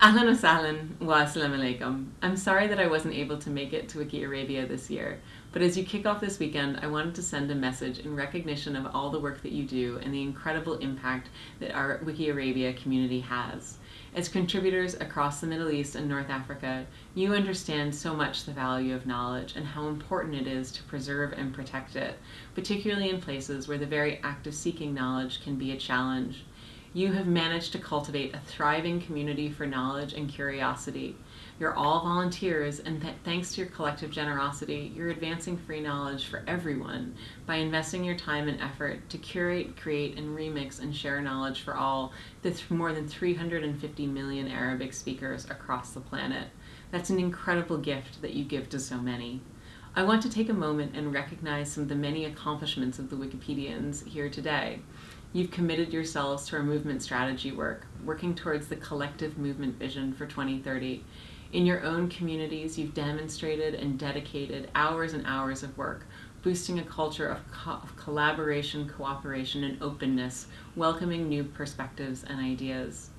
Ahlan wa wa assalamu alaikum. I'm sorry that I wasn't able to make it to Wiki Arabia this year, but as you kick off this weekend, I wanted to send a message in recognition of all the work that you do and the incredible impact that our Wiki Arabia community has. As contributors across the Middle East and North Africa, you understand so much the value of knowledge and how important it is to preserve and protect it, particularly in places where the very act of seeking knowledge can be a challenge. You have managed to cultivate a thriving community for knowledge and curiosity. You're all volunteers, and th thanks to your collective generosity, you're advancing free knowledge for everyone by investing your time and effort to curate, create, and remix and share knowledge for all the th more than 350 million Arabic speakers across the planet. That's an incredible gift that you give to so many. I want to take a moment and recognize some of the many accomplishments of the Wikipedians here today. You've committed yourselves to our movement strategy work, working towards the collective movement vision for 2030. In your own communities, you've demonstrated and dedicated hours and hours of work, boosting a culture of, co of collaboration, cooperation, and openness, welcoming new perspectives and ideas.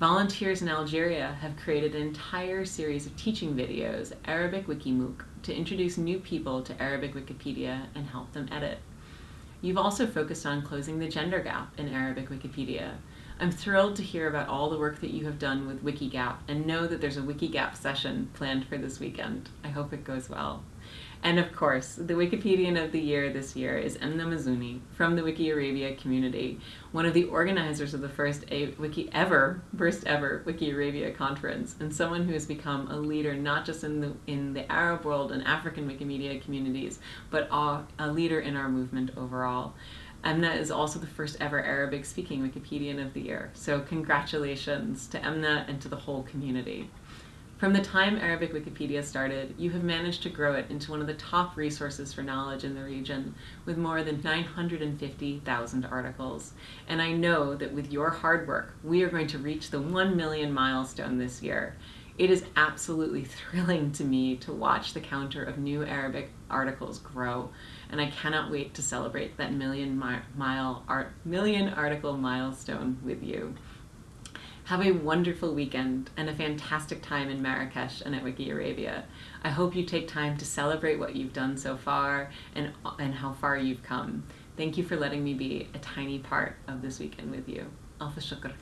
Volunteers in Algeria have created an entire series of teaching videos, Arabic Wikimook, to introduce new people to Arabic Wikipedia and help them edit. You've also focused on closing the gender gap in Arabic Wikipedia. I'm thrilled to hear about all the work that you have done with Wikigap and know that there's a Wikigap session planned for this weekend. I hope it goes well. And of course, the Wikipedian of the Year this year is Emna Mizouni from the Wiki Arabia community, one of the organizers of the first Wiki ever, first ever Wiki Arabia conference, and someone who has become a leader not just in the in the Arab world and African Wikimedia communities, but a, a leader in our movement overall. Emna is also the first ever Arabic speaking Wikipedian of the year. So congratulations to Emna and to the whole community. From the time Arabic Wikipedia started, you have managed to grow it into one of the top resources for knowledge in the region, with more than 950,000 articles. And I know that with your hard work, we are going to reach the 1 million milestone this year. It is absolutely thrilling to me to watch the counter of new Arabic articles grow, and I cannot wait to celebrate that million mile art, million article milestone with you. Have a wonderful weekend and a fantastic time in Marrakesh and at Wiki Arabia. I hope you take time to celebrate what you've done so far and, and how far you've come. Thank you for letting me be a tiny part of this weekend with you. Alfa shukr.